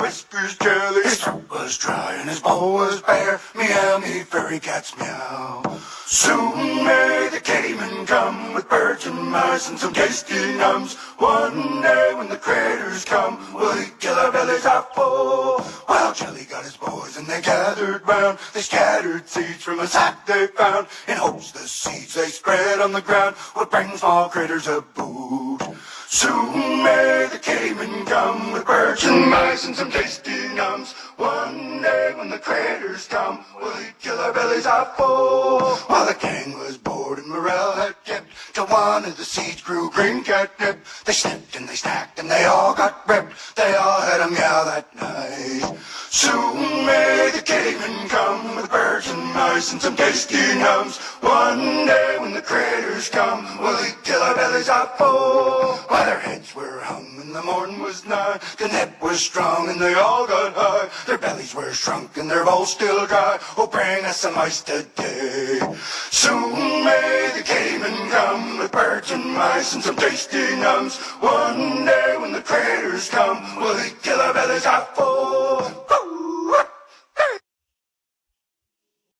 whiskers jelly. His throat was dry and his bowl was bare. Meow, me furry cats meow. Soon may the cayman come with birds and mice and some tasty nums. One day when the critters come, will he kill our bellies out full? Well, Jelly got his boys and they gathered round. They scattered seeds from a sack they found. In hopes the seeds they spread on the ground would bring small critters a boot. Soon may the cayman come with birds and mice and some tasty nums. One day when the critters come, will he kill our bellies out full? While the gang was bored and morale had kept, till one of the seeds grew green catnip. They snipped and they stacked and they all got ripped. They all had a meow that night. Soon may the cayman come with birds and mice and some tasty nums. One day when the critters come, will he kill our bellies out full? While their heads were hung and the morn was nigh, the net was strong and they all got high. Their bellies were shrunk and their bowls still dry. Oh, bring us some ice today. Soon may the cayman come with birds and mice and some tasty nums. One day when the critters come, will he kill our bellies full?